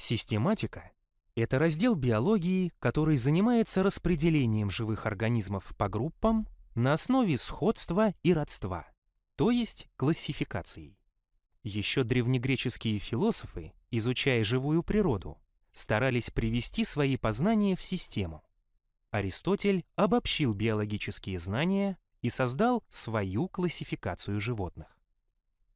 Систематика — это раздел биологии, который занимается распределением живых организмов по группам на основе сходства и родства, то есть классификацией. Еще древнегреческие философы, изучая живую природу, старались привести свои познания в систему. Аристотель обобщил биологические знания и создал свою классификацию животных.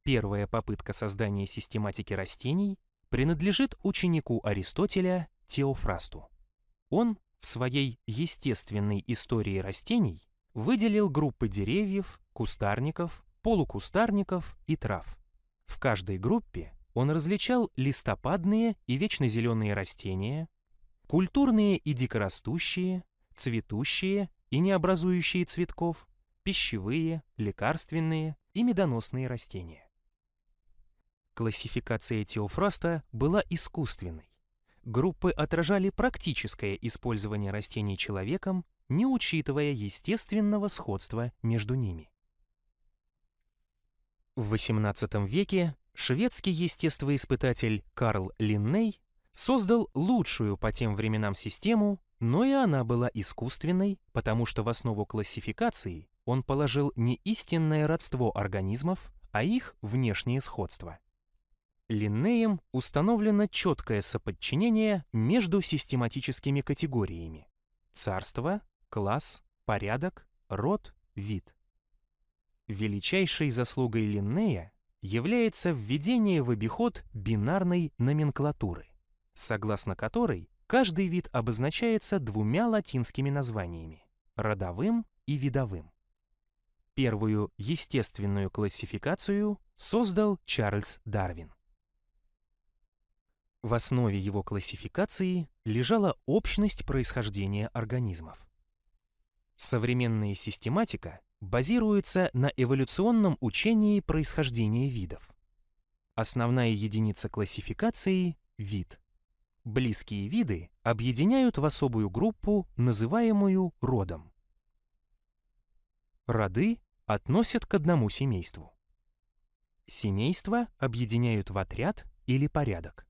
Первая попытка создания систематики растений принадлежит ученику Аристотеля Теофрасту. Он в своей естественной истории растений выделил группы деревьев, кустарников, полукустарников и трав. В каждой группе он различал листопадные и вечно зеленые растения, культурные и дикорастущие, цветущие и не образующие цветков, пищевые, лекарственные и медоносные растения. Классификация Теофраста была искусственной. Группы отражали практическое использование растений человеком, не учитывая естественного сходства между ними. В XVIII веке шведский естествоиспытатель Карл Линней создал лучшую по тем временам систему, но и она была искусственной, потому что в основу классификации он положил не истинное родство организмов, а их внешнее сходство. Линнеем установлено четкое соподчинение между систематическими категориями – царство, класс, порядок, род, вид. Величайшей заслугой Линнея является введение в обиход бинарной номенклатуры, согласно которой каждый вид обозначается двумя латинскими названиями – родовым и видовым. Первую естественную классификацию создал Чарльз Дарвин. В основе его классификации лежала общность происхождения организмов. Современная систематика базируется на эволюционном учении происхождения видов. Основная единица классификации – вид. Близкие виды объединяют в особую группу, называемую родом. Роды относят к одному семейству. Семейства объединяют в отряд или порядок.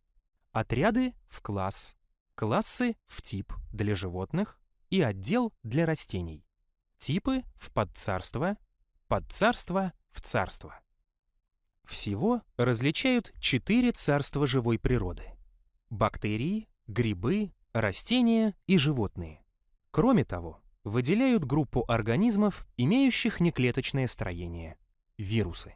Отряды в класс, классы в тип для животных и отдел для растений. Типы в подцарство, подцарство в царство. Всего различают четыре царства живой природы. Бактерии, грибы, растения и животные. Кроме того, выделяют группу организмов, имеющих неклеточное строение – вирусы.